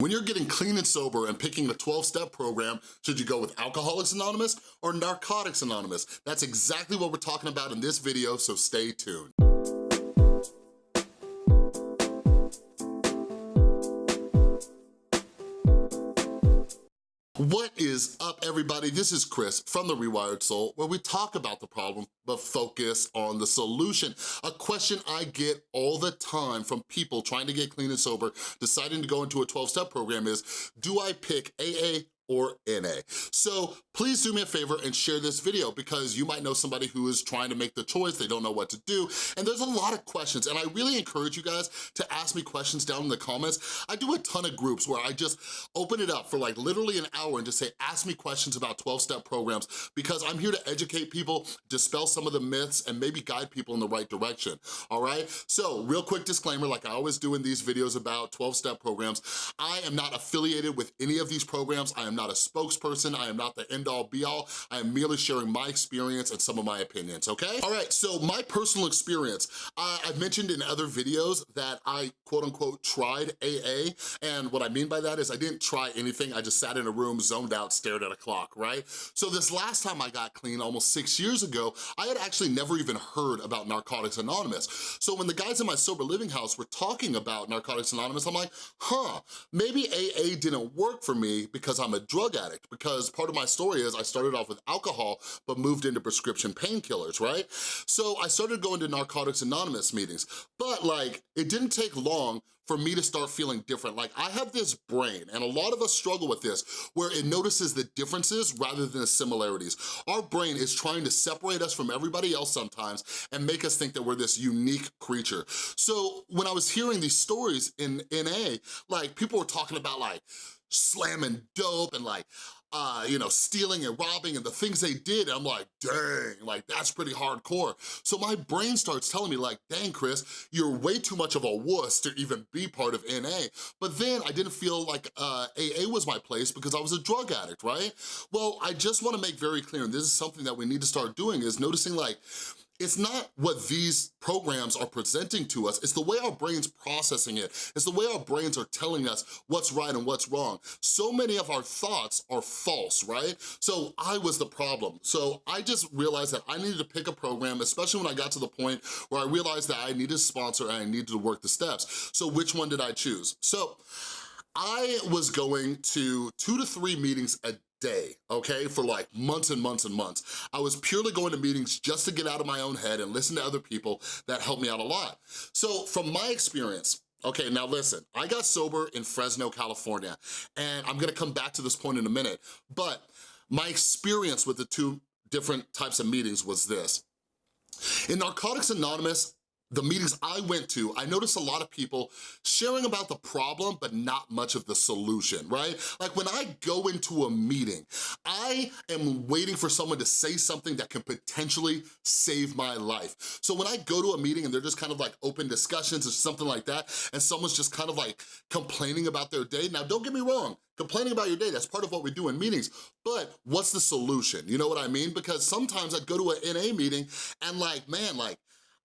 When you're getting clean and sober and picking a 12-step program, should you go with Alcoholics Anonymous or Narcotics Anonymous? That's exactly what we're talking about in this video, so stay tuned. What is up, everybody? This is Chris from The Rewired Soul, where we talk about the problem, but focus on the solution. A question I get all the time from people trying to get clean and sober, deciding to go into a 12-step program is, do I pick AA or NA. So please do me a favor and share this video because you might know somebody who is trying to make the choice, they don't know what to do, and there's a lot of questions, and I really encourage you guys to ask me questions down in the comments. I do a ton of groups where I just open it up for like literally an hour and just say, ask me questions about 12-step programs because I'm here to educate people, dispel some of the myths, and maybe guide people in the right direction, all right? So real quick disclaimer, like I always do in these videos about 12-step programs, I am not affiliated with any of these programs. I am not a spokesperson, I am not the end-all be-all, I am merely sharing my experience and some of my opinions, okay? All right, so my personal experience, I've mentioned in other videos that I quote-unquote tried AA, and what I mean by that is I didn't try anything, I just sat in a room, zoned out, stared at a clock, right? So this last time I got clean, almost six years ago, I had actually never even heard about Narcotics Anonymous. So when the guys in my sober living house were talking about Narcotics Anonymous, I'm like, huh, maybe AA didn't work for me because I'm a drug addict because part of my story is I started off with alcohol but moved into prescription painkillers, right? So I started going to Narcotics Anonymous meetings, but like it didn't take long for me to start feeling different. Like I have this brain, and a lot of us struggle with this, where it notices the differences rather than the similarities. Our brain is trying to separate us from everybody else sometimes and make us think that we're this unique creature. So when I was hearing these stories in NA, like people were talking about like, slamming dope and like, uh, you know, stealing and robbing and the things they did, I'm like, dang, like that's pretty hardcore. So my brain starts telling me like, dang, Chris, you're way too much of a wuss to even be part of NA. But then I didn't feel like uh, AA was my place because I was a drug addict, right? Well, I just wanna make very clear, and this is something that we need to start doing, is noticing like, it's not what these programs are presenting to us, it's the way our brain's processing it. It's the way our brains are telling us what's right and what's wrong. So many of our thoughts are false, right? So I was the problem. So I just realized that I needed to pick a program, especially when I got to the point where I realized that I needed a sponsor and I needed to work the steps. So which one did I choose? So I was going to two to three meetings a day, okay, for like months and months and months. I was purely going to meetings just to get out of my own head and listen to other people that helped me out a lot. So from my experience, Okay, now listen, I got sober in Fresno, California, and I'm gonna come back to this point in a minute, but my experience with the two different types of meetings was this. In Narcotics Anonymous, the meetings I went to, I noticed a lot of people sharing about the problem, but not much of the solution, right? Like when I go into a meeting, I am waiting for someone to say something that can potentially save my life. So when I go to a meeting and they're just kind of like open discussions or something like that, and someone's just kind of like complaining about their day, now don't get me wrong, complaining about your day, that's part of what we do in meetings, but what's the solution? You know what I mean? Because sometimes I'd go to an NA meeting and like, man, like,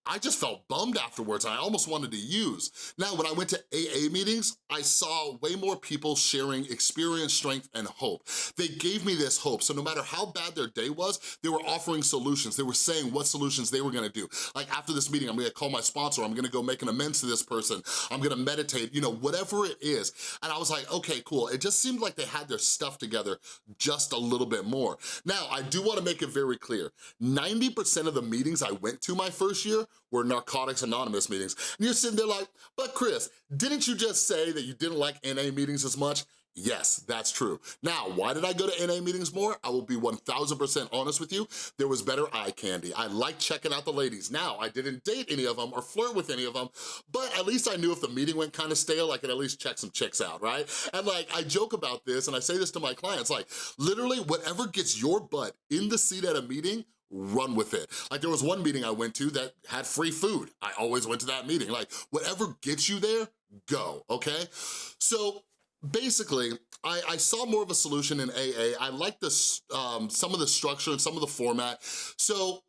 I just felt bummed afterwards. I almost wanted to use. Now, when I went to AA meetings, I saw way more people sharing experience, strength, and hope. They gave me this hope. So no matter how bad their day was, they were offering solutions. They were saying what solutions they were gonna do. Like after this meeting, I'm gonna call my sponsor. I'm gonna go make an amends to this person. I'm gonna meditate, you know, whatever it is. And I was like, okay, cool. It just seemed like they had their stuff together just a little bit more. Now, I do wanna make it very clear. 90% of the meetings I went to my first year were Narcotics Anonymous meetings. And you're sitting there like, but Chris, didn't you just say that you didn't like NA meetings as much? Yes, that's true. Now, why did I go to NA meetings more? I will be 1000% honest with you. There was better eye candy. I liked checking out the ladies. Now, I didn't date any of them or flirt with any of them, but at least I knew if the meeting went kind of stale, I could at least check some chicks out, right? And like, I joke about this and I say this to my clients, like, literally whatever gets your butt in the seat at a meeting run with it. Like there was one meeting I went to that had free food. I always went to that meeting. Like whatever gets you there, go, okay? So basically, I, I, saw more of a solution in AA. I like this, um, some of the structure and some of the format. So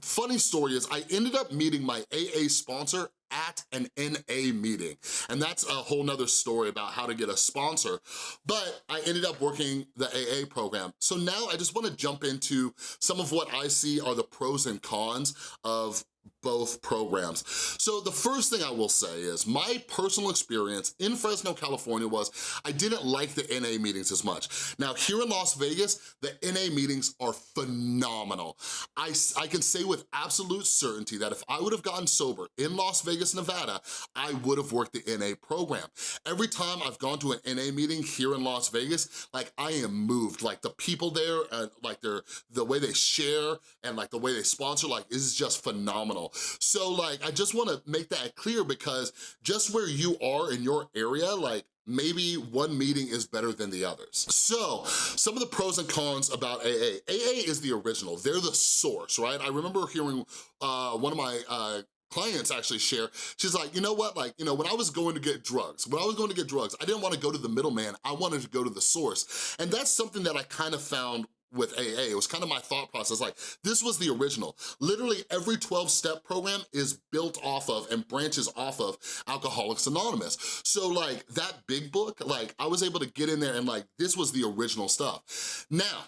funny story is I ended up meeting my AA sponsor at an NA meeting. And that's a whole nother story about how to get a sponsor. But I ended up working the AA program. So now I just wanna jump into some of what I see are the pros and cons of both programs. So the first thing I will say is my personal experience in Fresno, California was I didn't like the NA meetings as much. Now here in Las Vegas, the NA meetings are phenomenal. I, I can say with absolute certainty that if I would have gotten sober in Las Vegas, Nevada, I would have worked the NA program. Every time I've gone to an NA meeting here in Las Vegas, like I am moved. Like the people there, and like their the way they share and like the way they sponsor, like is just phenomenal. So like, I just wanna make that clear because just where you are in your area, like maybe one meeting is better than the others. So, some of the pros and cons about AA. AA is the original, they're the source, right? I remember hearing uh, one of my uh, clients actually share, she's like, you know what, like, you know, when I was going to get drugs, when I was going to get drugs, I didn't wanna go to the middleman, I wanted to go to the source. And that's something that I kind of found with AA. It was kind of my thought process, like this was the original. Literally every 12-step program is built off of and branches off of Alcoholics Anonymous. So like that big book, like I was able to get in there and like this was the original stuff. Now,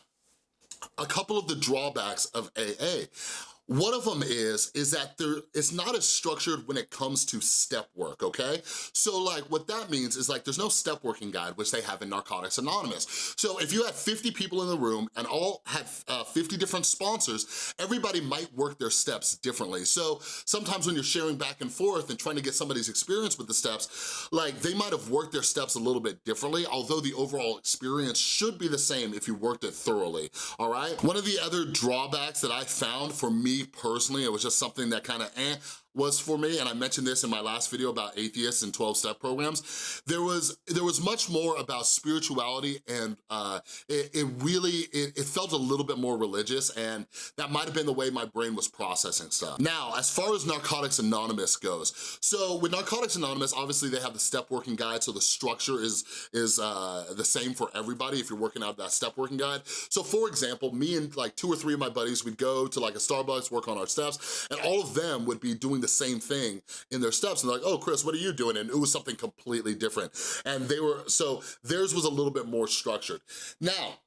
a couple of the drawbacks of AA. One of them is, is that there, it's not as structured when it comes to step work, okay? So like what that means is like there's no step working guide, which they have in Narcotics Anonymous. So if you had 50 people in the room and all had uh, 50 different sponsors, everybody might work their steps differently. So sometimes when you're sharing back and forth and trying to get somebody's experience with the steps, like they might have worked their steps a little bit differently, although the overall experience should be the same if you worked it thoroughly, all right? One of the other drawbacks that I found for me personally, it was just something that kind of eh, was for me, and I mentioned this in my last video about atheists and 12-step programs, there was there was much more about spirituality and uh, it, it, really, it, it, felt a little bit more religious and that might have been the way my brain was processing stuff. Now, as far as Narcotics Anonymous goes, so with Narcotics Anonymous, obviously they have the step working guide, so the structure is, is uh, the same for everybody if you're working out that step working guide. So for example, me and like two or three of my buddies, we'd go to like a Starbucks, work on our steps, and all of them would be doing the same thing in their steps. And they're like, oh, Chris, what are you doing? And it was something completely different. And they were, so theirs was a little bit more structured. Now,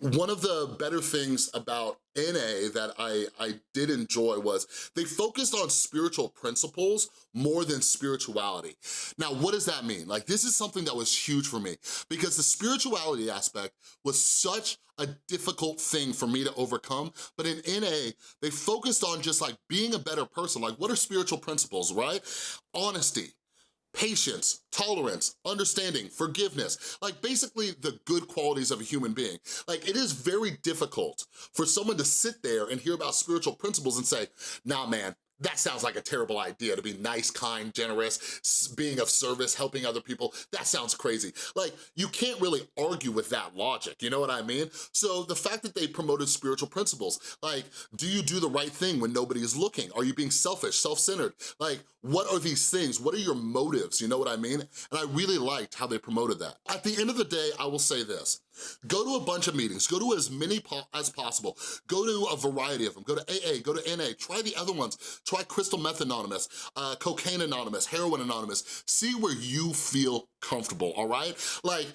one of the better things about NA that I, I did enjoy was they focused on spiritual principles more than spirituality. Now, what does that mean? Like, this is something that was huge for me because the spirituality aspect was such a difficult thing for me to overcome, but in NA, they focused on just like being a better person. Like, what are spiritual principles, right? Honesty, patience, tolerance, understanding, forgiveness, like basically the good qualities of a human being. Like it is very difficult for someone to sit there and hear about spiritual principles and say, nah man, that sounds like a terrible idea to be nice, kind, generous, being of service, helping other people. That sounds crazy. Like, you can't really argue with that logic, you know what I mean? So the fact that they promoted spiritual principles, like, do you do the right thing when nobody is looking? Are you being selfish, self-centered? Like, what are these things? What are your motives, you know what I mean? And I really liked how they promoted that. At the end of the day, I will say this. Go to a bunch of meetings, go to as many po as possible, go to a variety of them, go to AA, go to NA, try the other ones, try Crystal Meth Anonymous, uh, Cocaine Anonymous, Heroin Anonymous, see where you feel comfortable, all right? Like,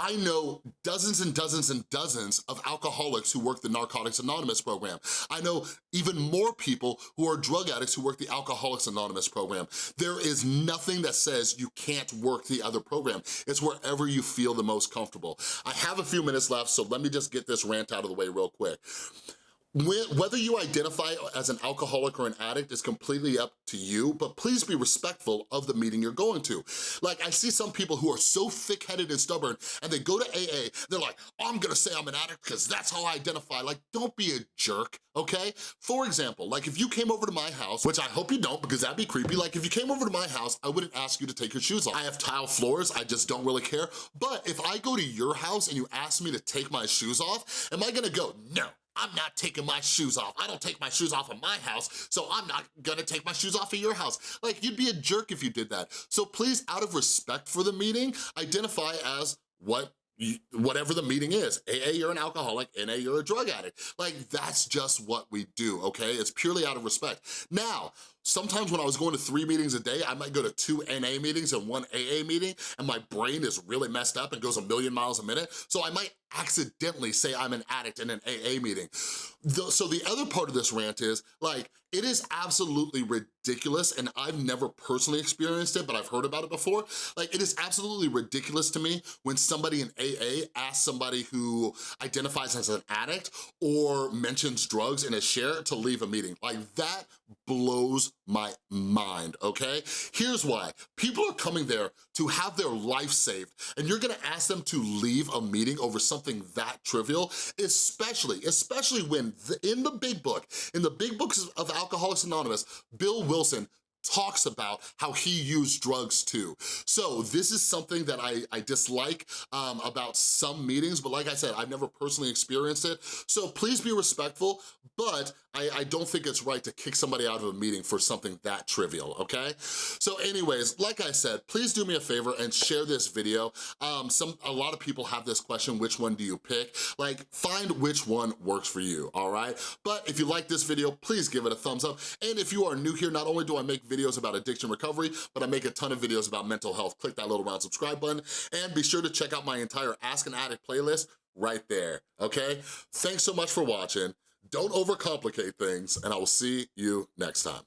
I know dozens and dozens and dozens of alcoholics who work the Narcotics Anonymous program. I know even more people who are drug addicts who work the Alcoholics Anonymous program. There is nothing that says you can't work the other program. It's wherever you feel the most comfortable. I have a few minutes left, so let me just get this rant out of the way real quick whether you identify as an alcoholic or an addict is completely up to you, but please be respectful of the meeting you're going to. Like, I see some people who are so thick-headed and stubborn, and they go to AA, they're like, I'm gonna say I'm an addict because that's how I identify. Like, don't be a jerk, okay? For example, like if you came over to my house, which I hope you don't because that'd be creepy, like if you came over to my house, I wouldn't ask you to take your shoes off. I have tile floors, I just don't really care. But if I go to your house and you ask me to take my shoes off, am I gonna go, no, I'm not taking my shoes off. I don't take my shoes off of my house, so I'm not gonna take my shoes off of your house. Like, you'd be a jerk if you did that. So please, out of respect for the meeting, identify as what whatever the meeting is. AA, you're an alcoholic, NA, you're a drug addict. Like, that's just what we do, okay? It's purely out of respect. Now, sometimes when I was going to three meetings a day, I might go to two NA meetings and one AA meeting, and my brain is really messed up and goes a million miles a minute, so I might accidentally say I'm an addict in an AA meeting. So the other part of this rant is, like, it is absolutely ridiculous, and I've never personally experienced it, but I've heard about it before. Like, it is absolutely ridiculous to me when somebody in AA asks somebody who identifies as an addict or mentions drugs in a share to leave a meeting. Like, that blows my mind, okay? Here's why. People are coming there to have their life saved, and you're gonna ask them to leave a meeting over something that trivial, especially, especially when the, in the big book, in the big books of Alcoholics Anonymous, Bill Wilson talks about how he used drugs too. So this is something that I, I dislike um, about some meetings, but like I said, I've never personally experienced it. So please be respectful, but I, I don't think it's right to kick somebody out of a meeting for something that trivial, okay? So anyways, like I said, please do me a favor and share this video. Um, some A lot of people have this question, which one do you pick? Like, find which one works for you, all right? But if you like this video, please give it a thumbs up. And if you are new here, not only do I make videos about addiction recovery, but I make a ton of videos about mental health. Click that little round subscribe button and be sure to check out my entire Ask an Addict playlist right there, okay? Thanks so much for watching. Don't overcomplicate things, and I will see you next time.